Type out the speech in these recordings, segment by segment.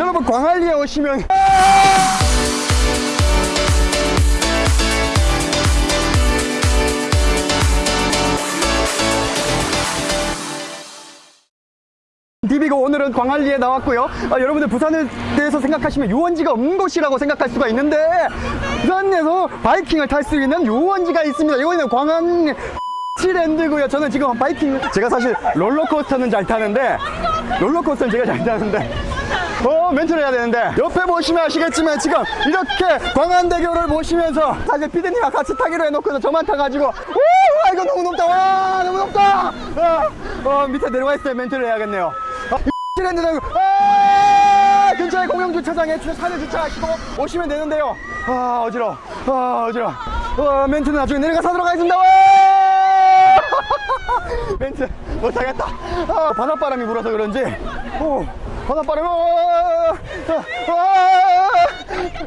여러분 광안리에 오시면 DB가 오늘은 광안리에 나왔고요. 아, 여러분들 부산에 대해서 생각하시면 유원지가 없는 곳이라고 생각할 수가 있는데 부산에서 바이킹을 탈 수 있는 유원지가 있습니다. 이거는 광안 치랜드고요. 저는 지금 바이킹 제가 사실 롤러코스터는 잘 타는데 롤러코스터는 제가 잘 타는데 어 멘트를 해야 되는데. 옆에 보시면 아시겠지만 지금 이렇게 광안대교를 보시면서 사실 피디님과 같이 타기로 해놓고서 저만 타가지고 우 와, 이거 너무 높다. 와 너무 높다. 아, 어 밑에 내려와 있어요 멘트를 해야겠네요. 아, 트렌드는 아, 근처에 공영 주차장에 주- 차를 주차하시고 오시면 되는데요. 아 어지러워. 아 어지러워. 어, 멘트는 나중에 내려가서 하도록 하겠습니다. 와! 멘트 못하겠다. 아, 바닷바람이 불어서 그런지. 오, 바닷바람이 어, 어, 어,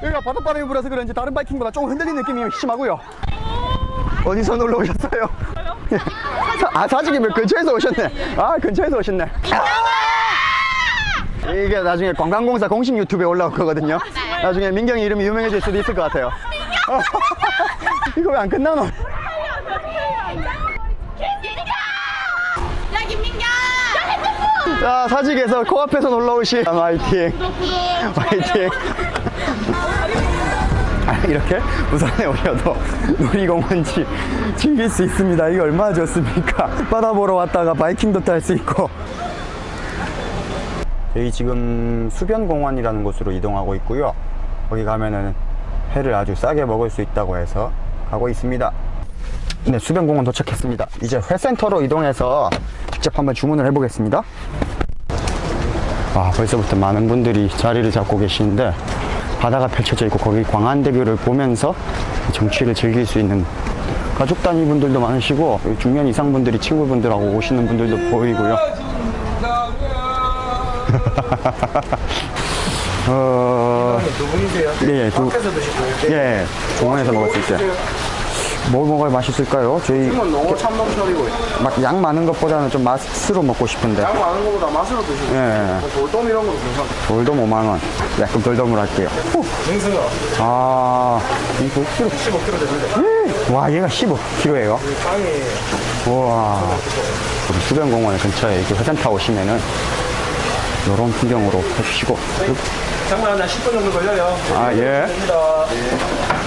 여기가 바닷바람이 불어서 그런지 다른 바이킹보다 조금 흔들리는 느낌이 심하고요. 어디서 놀러 오셨어요? 아 사직이 몇 근처에서 오셨네? 아 근처에서 오셨네. 이게 나중에 관광공사 공식 유튜브에 올라올 거거든요. 나중에 민경이 이름이 유명해질 수도 있을 것 같아요. 이거 왜 안 끝나노? 자 사직에서 코앞에서 놀러 오신 화이팅. 화이팅. 아, 이렇게 부산에 오셔도 놀이공원지 즐길 수 있습니다. 이게 얼마나 좋습니까? 바다 보러 왔다가 바이킹도 탈 수 있고. 저희 지금 수변공원이라는 곳으로 이동하고 있고요. 거기 가면은 회를 아주 싸게 먹을 수 있다고 해서 가고 있습니다. 네 수변공원 도착했습니다. 이제 회센터로 이동해서 직접 한번 주문을 해보겠습니다 와 벌써부터 많은 분들이 자리를 잡고 계시는데 바다가 펼쳐져 있고 거기 광안대교를 보면서 정취를 즐길 수 있는 가족 단위 분들도 많으시고 중년 이상 분들이 친구분들하고 오시는 분들도 보이고요 어... 누구이세요? 예, 예, 두, 밖에서 거예요? 예, 중원에서 먹을 수 있어요. 뭐 먹어야 맛있을까요? 저희 지금은 너무 참돔처리고 막양 많은 것보다는 좀 맛으로 먹고 싶은데. 양 많은 것보다 맛으로 드시고 예, 뭐 돌돔 이런 것도 괜찮고 돌돔 5만원. 약간 돌돔으로 할게요. 맹승어 아, 이거 5kg. 15kg 되는데 와, 얘가 15kg예요. 빵이 우와. 우리 수변공원 근처에 이렇게 회전타 오시면은 이런 풍경으로 해주시고. 장난 한 10분 정도 걸려요 아, 예.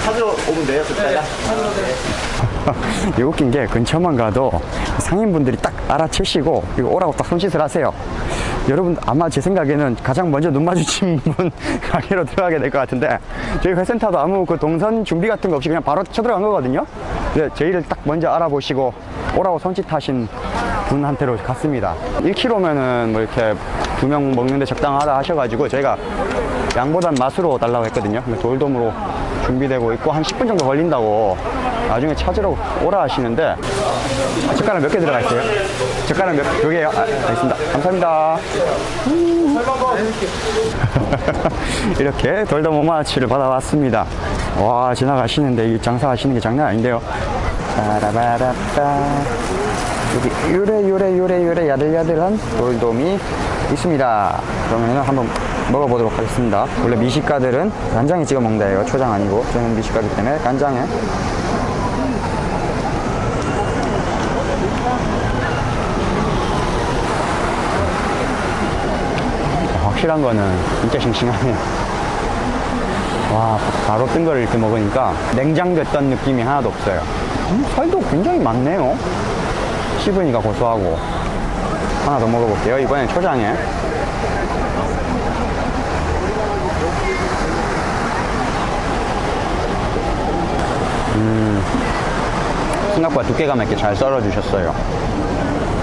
찾으러 오면 돼요 그때 이 웃긴 게 근처만 가도 상인분들이 딱 알아채시고 이거 오라고 딱 손짓을 하세요. 여러분 아마 제 생각에는 가장 먼저 눈 마주친 분 가게로 들어가게 될 것 같은데 저희 회센터도 아무 그 동선 준비 같은 거 없이 그냥 바로 쳐들어간 거거든요. 근데 저희를 딱 먼저 알아보시고 오라고 손짓하신 분한테로 갔습니다. 1kg면은 뭐 이렇게 두 명 먹는데 적당하다 하셔가지고 저희가 양보단 맛으로 달라고 했거든요. 근데 돌돔으로 준비되고 있고 한 10분 정도 걸린다고 나중에 찾으러 오라 하시는데 아, 젓가락 몇 개 들어가 있어요? 젓가락 몇, 몇 개요? 아, 알겠습니다. 감사합니다. 이렇게 돌돔 오마치를 받아왔습니다. 와 지나가시는데 이 장사하시는 게 장난 아닌데요. 빠라바라빠 여기 요래 요래 요래 요래 야들야들한 돌돔이 있습니다. 그러면 한번 먹어보도록 하겠습니다. 원래 미식가들은 간장에 찍어 먹는다예요. 초장 아니고 저는 미식가기 때문에 간장에 확실한 거는 진짜 싱싱하네요. 와, 바로 뜬 거를 이렇게 먹으니까 냉장됐던 느낌이 하나도 없어요. 음, 살도 굉장히 많네요. 씹으니까 고소하고. 하나 더 먹어볼게요. 이번엔 초장에. 음, 생각보다 두께감 있게 잘 썰어주셨어요.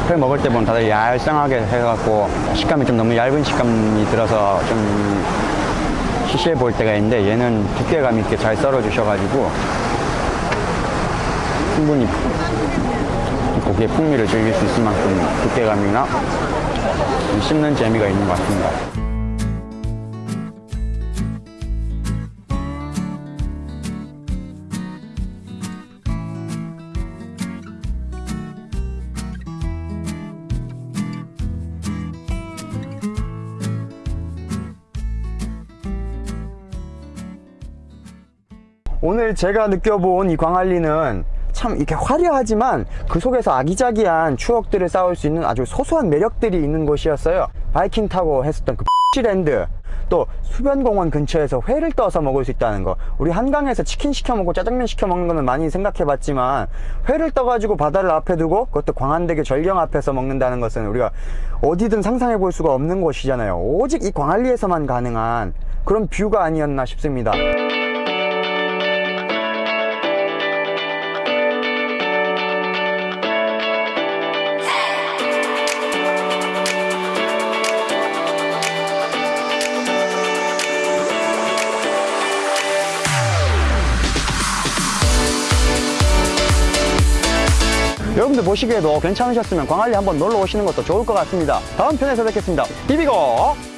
회 먹을 때 보면 다들 얄쌍하게 해갖고 식감이 좀 너무 얇은 식감이 들어서 좀 시시해 보일 때가 있는데 얘는 두께감 있게 잘 썰어 주셔가지고 충분히 고기의 풍미를 즐길 수 있을 만큼 두께감이나 씹는 재미가 있는 것 같습니다. 오늘 제가 느껴본 이 광안리는 참 이렇게 화려하지만 그 속에서 아기자기한 추억들을 쌓을 수 있는 아주 소소한 매력들이 있는 곳이었어요. 바이킹 타고 했었던 그 랜드 또 수변공원 근처에서 회를 떠서 먹을 수 있다는 거. 우리 한강에서 치킨 시켜 먹고 짜장면 시켜 먹는 거는 많이 생각해 봤지만 회를 떠가지고 바다를 앞에 두고 그것도 광안대교 절경 앞에서 먹는다는 것은 우리가 어디든 상상해 볼 수가 없는 곳이잖아요. 오직 이 광안리에서만 가능한 그런 뷰가 아니었나 싶습니다 여러분들 보시기에도 괜찮으셨으면 광안리 한번 놀러 오시는 것도 좋을 것 같습니다. 다음 편에서 뵙겠습니다. 비비고